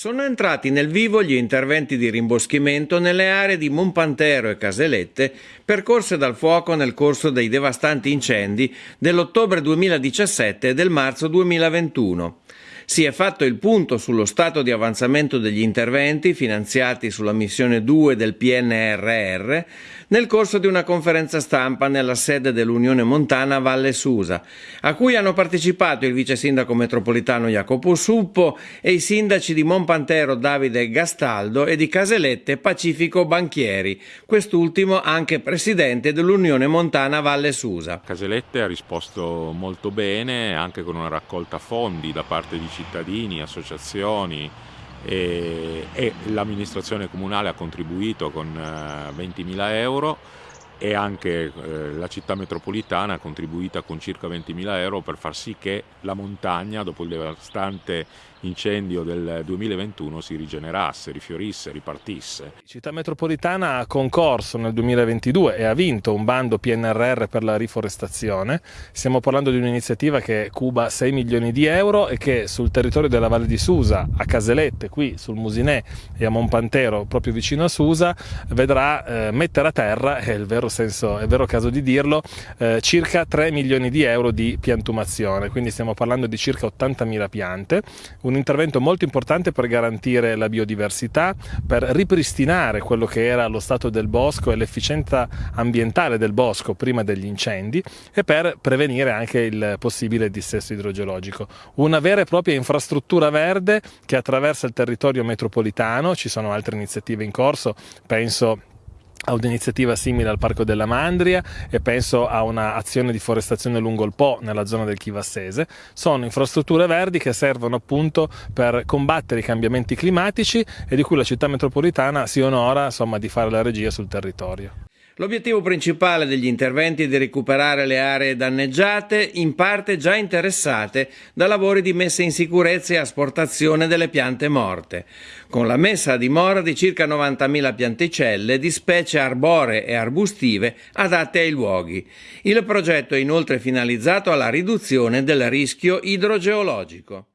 Sono entrati nel vivo gli interventi di rimboschimento nelle aree di Monpantero e Caselette percorse dal fuoco nel corso dei devastanti incendi dell'ottobre 2017 e del marzo 2021. Si è fatto il punto sullo stato di avanzamento degli interventi finanziati sulla missione 2 del PNRR nel corso di una conferenza stampa nella sede dell'Unione Montana Valle Susa, a cui hanno partecipato il vice sindaco metropolitano Jacopo Suppo e i sindaci di Monpantero Davide Gastaldo e di Caselette Pacifico Banchieri, quest'ultimo anche presidente dell'Unione Montana Valle Susa. Caselette ha risposto molto bene, anche con una raccolta fondi da parte di cittadini, associazioni e, e l'amministrazione comunale ha contribuito con 20.000 eh, euro e anche eh, la città metropolitana ha contribuito con circa 20.000 euro per far sì che la montagna, dopo il devastante incendio del 2021, si rigenerasse, rifiorisse, ripartisse. Città metropolitana ha concorso nel 2022 e ha vinto un bando PNRR per la riforestazione. Stiamo parlando di un'iniziativa che cuba 6 milioni di euro e che sul territorio della Valle di Susa, a Caselette, qui sul Musinè e a Monpantero, proprio vicino a Susa, vedrà eh, mettere a terra, è il vero senso, è vero caso di dirlo, eh, circa 3 milioni di euro di piantumazione, quindi stiamo parlando di circa 80.000 piante, un intervento molto importante per garantire la biodiversità, per ripristinare quello che era lo stato del bosco e l'efficienza ambientale del bosco prima degli incendi e per prevenire anche il possibile dissesto idrogeologico. Una vera e propria infrastruttura verde che attraversa il territorio metropolitano, ci sono altre iniziative in corso, penso a un'iniziativa simile al Parco della Mandria e penso a un'azione di forestazione lungo il Po nella zona del Chivassese. Sono infrastrutture verdi che servono appunto per combattere i cambiamenti climatici e di cui la città metropolitana si onora insomma, di fare la regia sul territorio. L'obiettivo principale degli interventi è di recuperare le aree danneggiate, in parte già interessate da lavori di messa in sicurezza e asportazione delle piante morte, con la messa a dimora di circa 90.000 pianticelle di specie arboree e arbustive adatte ai luoghi. Il progetto è inoltre finalizzato alla riduzione del rischio idrogeologico.